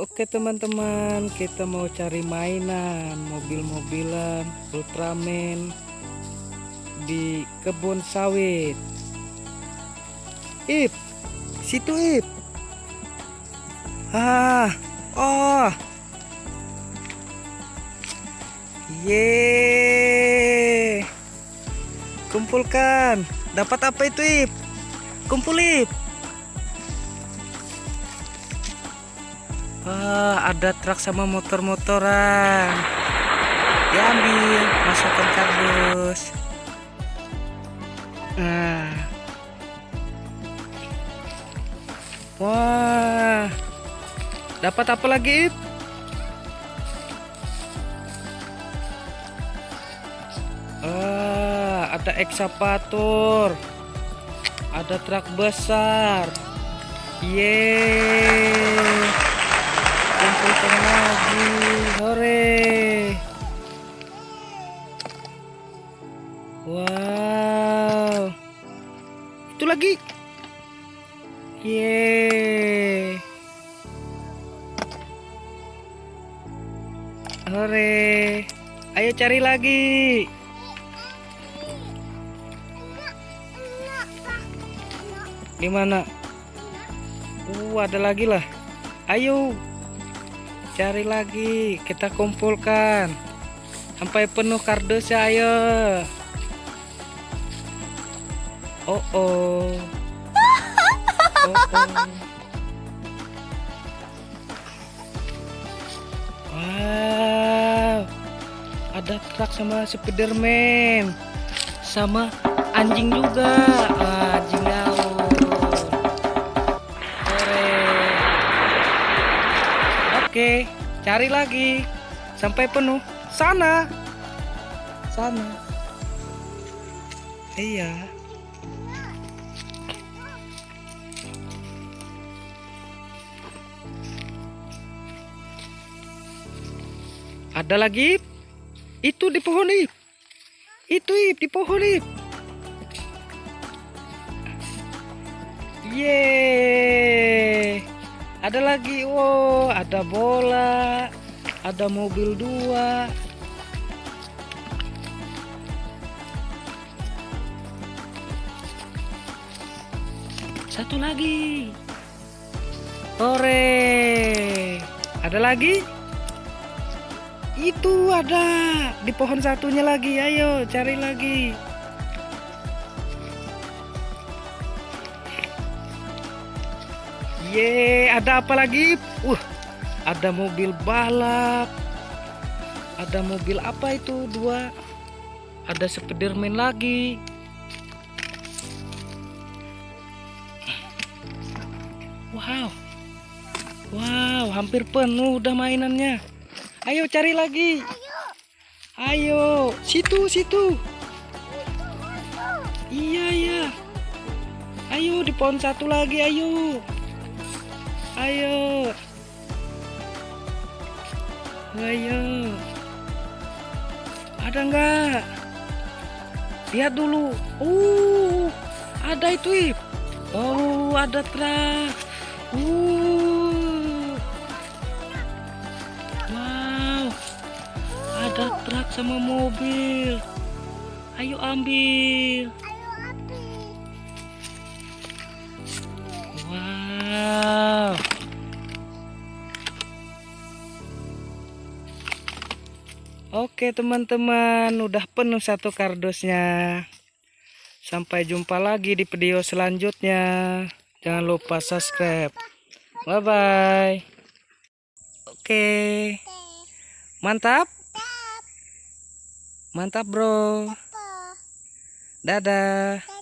Oke teman-teman, kita mau cari mainan mobil-mobilan Ultraman di kebun sawit. Ip, situ Ip. Ah, oh. Ye. Kumpulkan. Dapat apa itu Ip? Kumpul Ip. Wah, ada truk sama motor-motoran. Diambil, masukkan kardus. Nah. Wah. Dapat apa lagi? Ah, ada ekskavator. Ada truk besar. Yeay wow. Itu lagi. Ye hore. Ayo cari lagi. Di mana? Uh ada lagi lah. Ayo. Cari lagi. Kita kumpulkan. Sampai penuh kardusnya ayo oh oh wow ada truk sama Spiderman sama anjing juga anjing gaul Oke, cari lagi sampai penuh. Sana. Sana. Iya. Ada lagi? Itu di pohon ip. Itu ip di pohon ip. Yeay. Ada lagi, wow, ada bola, ada mobil dua. Satu lagi. Hore. Ada lagi? Itu ada di pohon satunya lagi. Ayo cari lagi. Ye, ada apa lagi? Uh, ada mobil balap. Ada mobil apa itu? Dua. Ada Spiderman lagi. Wow. Wow, hampir penuh udah mainannya. Ayo cari lagi. Ayo, situ, situ. Iya, iya. Ayo di pohon satu lagi, ayo. Ayo. Ayo. Ada enggak? Lihat dulu. Uh, ada itu. Oh, ada truk. Uh. Sama mobil. Ayo ambil. Oke teman-teman, udah penuh satu kardusnya. Sampai jumpa lagi di video selanjutnya. Jangan lupa subscribe. Bye bye. Oke. Mantap. Mantap, Bro. Dadah.